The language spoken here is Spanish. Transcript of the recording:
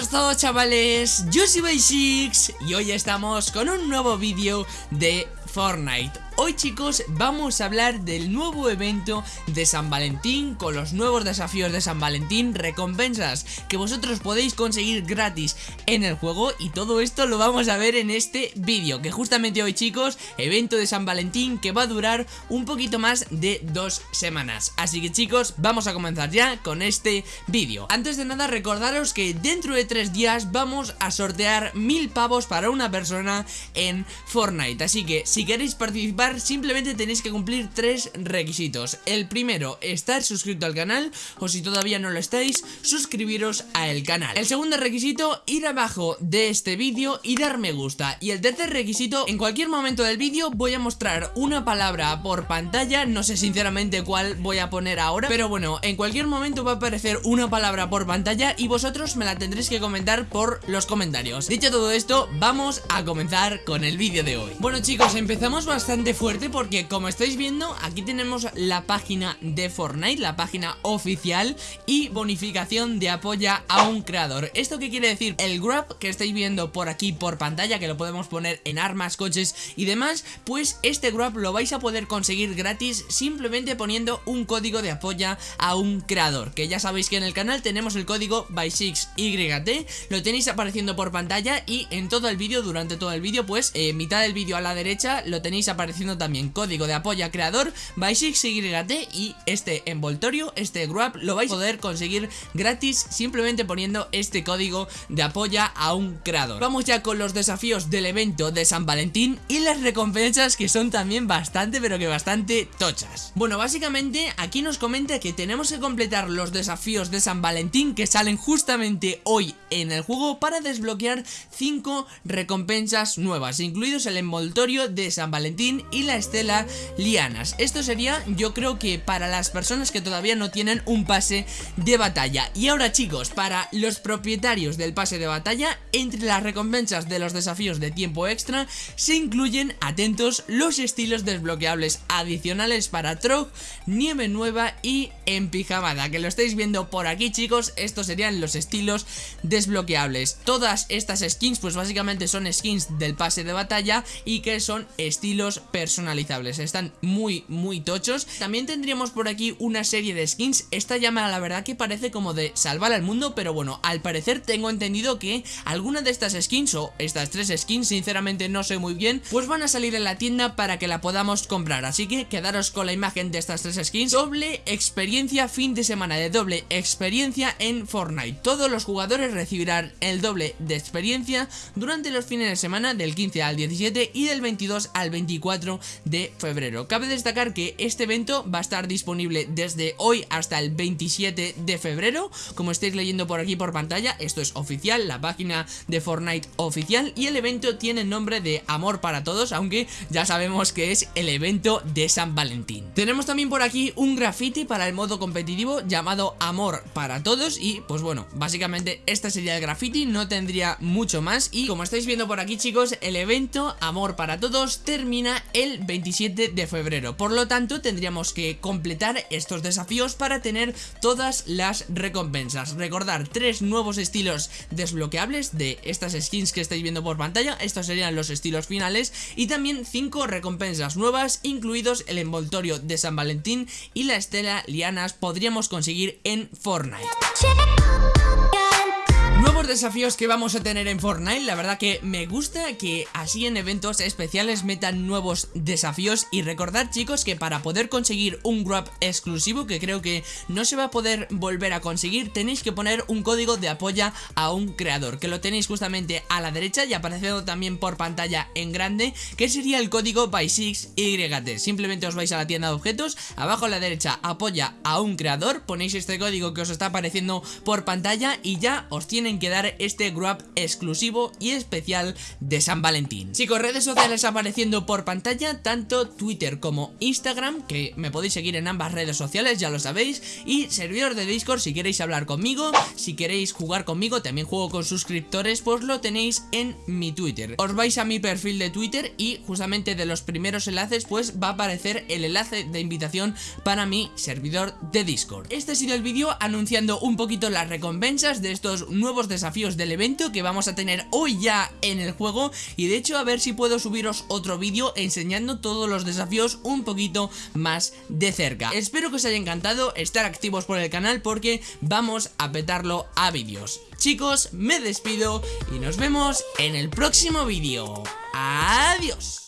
buenas todos chavales, yo soy Basics y hoy estamos con un nuevo vídeo de Fortnite Hoy chicos vamos a hablar del nuevo evento de San Valentín con los nuevos desafíos de San Valentín, recompensas que vosotros podéis conseguir gratis en el juego y todo esto lo vamos a ver en este vídeo que justamente hoy chicos, evento de San Valentín que va a durar un poquito más de dos semanas. Así que chicos vamos a comenzar ya con este vídeo. Antes de nada recordaros que dentro de tres días vamos a sortear mil pavos para una persona en Fortnite. Así que si queréis participar simplemente tenéis que cumplir tres requisitos. El primero, estar suscrito al canal o si todavía no lo estáis, suscribiros al canal. El segundo requisito, ir abajo de este vídeo y dar me gusta. Y el tercer requisito, en cualquier momento del vídeo voy a mostrar una palabra por pantalla, no sé sinceramente cuál voy a poner ahora, pero bueno, en cualquier momento va a aparecer una palabra por pantalla y vosotros me la tendréis que comentar por los comentarios. Dicho todo esto, vamos a comenzar con el vídeo de hoy. Bueno chicos, bastante fuerte porque como estáis viendo aquí tenemos la página de Fortnite, la página oficial y bonificación de apoya a un creador. ¿Esto qué quiere decir? El grab que estáis viendo por aquí por pantalla que lo podemos poner en armas, coches y demás, pues este grab lo vais a poder conseguir gratis simplemente poniendo un código de apoya a un creador, que ya sabéis que en el canal tenemos el código by6YT, lo tenéis apareciendo por pantalla y en todo el vídeo, durante todo el vídeo, pues en mitad del vídeo a la derecha lo tenéis apareciendo también código de apoyo a creador YT y este envoltorio, este grab lo vais a poder conseguir gratis simplemente poniendo este código de apoya a un creador. Vamos ya con los desafíos del evento de San Valentín y las recompensas que son también bastante pero que bastante tochas. Bueno, básicamente aquí nos comenta que tenemos que completar los desafíos de San Valentín que salen justamente hoy en el juego para desbloquear 5 recompensas nuevas, incluidos el envoltorio de San Valentín y la estela lianas. Esto sería yo creo que para las personas que todavía no tienen un pase de batalla. Y ahora chicos, para los propietarios del pase de batalla, entre las recompensas de los desafíos de tiempo extra se incluyen, atentos, los estilos desbloqueables adicionales para Trog, Nieve Nueva y en Pijamada, que lo estáis viendo por aquí chicos, estos serían los estilos desbloqueables. Todas estas skins pues básicamente son skins del pase de batalla y que son estilos personalizables, están muy muy tochos. También tendríamos por aquí una serie de skins, esta llama la verdad que parece como de salvar al mundo Pero bueno, al parecer tengo entendido que alguna de estas skins o estas tres skins, sinceramente no sé muy bien Pues van a salir en la tienda para que la podamos comprar, así que quedaros con la imagen de estas tres skins. Doble experiencia fin de semana de doble experiencia en Fortnite. Todos los jugadores recibirán el doble de experiencia durante los fines de semana del 15 al 17 y del 22 al 24 de febrero. Cabe destacar que este evento va a estar disponible desde hoy hasta el 27 de febrero, como estáis leyendo por aquí por pantalla, esto es oficial, la página de Fortnite oficial y el evento tiene el nombre de Amor para Todos, aunque ya sabemos que es el evento de San Valentín. Tenemos también por aquí un graffiti para el modo competitivo llamado Amor para Todos y pues bueno, básicamente este sería el graffiti, no tendría mucho más y como estáis viendo por aquí chicos, el evento Amor para Todos termina el 27 de febrero. Por lo tanto tendríamos que completar estos desafíos para tener todas las recompensas. Recordar tres nuevos estilos desbloqueables de estas skins que estáis viendo por pantalla. Estos serían los estilos finales Y también cinco recompensas nuevas incluidos el envoltorio de San Valentín y la estela lianas podríamos conseguir en Fortnite desafíos que vamos a tener en Fortnite La verdad que me gusta que así en eventos especiales metan nuevos desafíos. Y recordad chicos que para poder conseguir un grab exclusivo Que creo que no se va a poder volver a conseguir Tenéis que poner un código de apoya a un creador Que lo tenéis justamente a la derecha y apareciendo también por pantalla en grande Que sería el código by6YT Simplemente os vais a la tienda de objetos Abajo a la derecha apoya a un creador Ponéis este código que os está apareciendo por pantalla Y ya os tienen que dar este grab exclusivo y especial de San Valentín. Chicos, redes sociales apareciendo por pantalla, tanto Twitter como Instagram, que me podéis seguir en ambas redes sociales, ya lo sabéis, y servidor de Discord si queréis hablar conmigo, si queréis jugar conmigo, también juego con suscriptores, pues lo tenéis en mi Twitter. Os vais a mi perfil de Twitter y justamente de los primeros enlaces pues va a aparecer el enlace de invitación para mi servidor de Discord. Este ha sido el vídeo anunciando un poquito las recompensas de estos nuevos desafíos desafíos del evento que vamos a tener hoy ya en el juego y de hecho a ver si puedo subiros otro vídeo enseñando todos los desafíos un poquito más de cerca. Espero que os haya encantado estar activos por el canal porque vamos a petarlo a vídeos. Chicos, me despido y nos vemos en el próximo vídeo. Adiós.